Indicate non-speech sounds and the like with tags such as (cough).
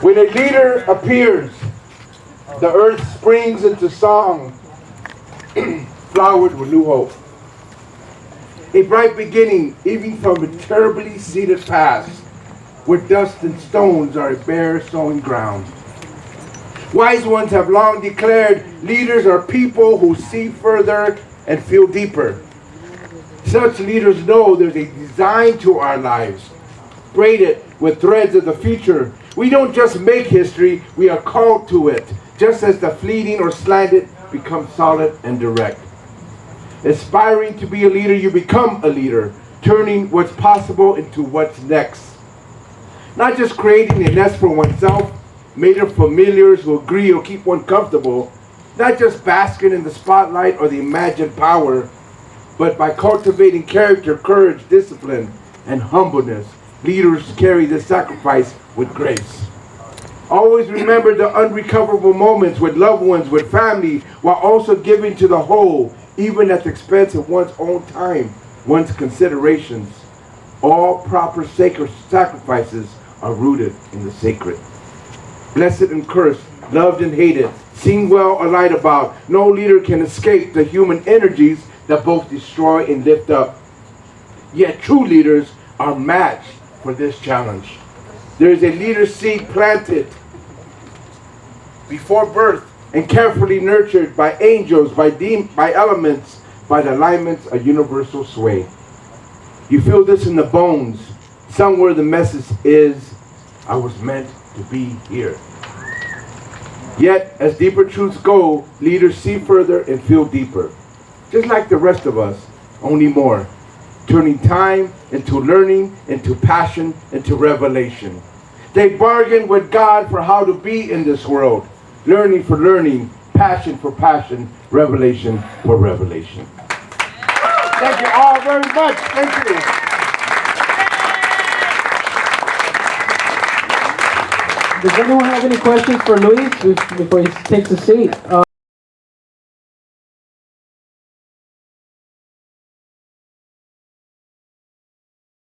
When a leader appears, the earth springs into song, (clears throat) flowered with new hope. A bright beginning, even from a terribly seeded past, where dust and stones are a bare sowing ground. Wise ones have long declared leaders are people who see further and feel deeper. Such leaders know there's a design to our lives, braided with threads of the future. We don't just make history, we are called to it, just as the fleeting or slanted become solid and direct. Aspiring to be a leader, you become a leader, turning what's possible into what's next. Not just creating a nest for oneself, made of familiars who agree or keep one comfortable, not just basking in the spotlight or the imagined power, but by cultivating character, courage, discipline, and humbleness, leaders carry the sacrifice with grace. Always remember the unrecoverable moments with loved ones, with family, while also giving to the whole, even at the expense of one's own time, one's considerations. All proper sacred sacrifices are rooted in the sacred. Blessed and cursed, loved and hated, seen well or lied about, no leader can escape the human energies that both destroy and lift up. Yet true leaders are matched for this challenge. There is a leader seed planted before birth and carefully nurtured by angels, by, by elements, by the alignments of universal sway. You feel this in the bones. Somewhere the message is, I was meant to be here. Yet, as deeper truths go, leaders see further and feel deeper. Just like the rest of us, only more. Turning time into learning, into passion, into revelation. They bargain with God for how to be in this world. Learning for learning, passion for passion, revelation for revelation. Thank you all very much. Thank you. Does anyone have any questions for Luis before he takes a seat? Uh,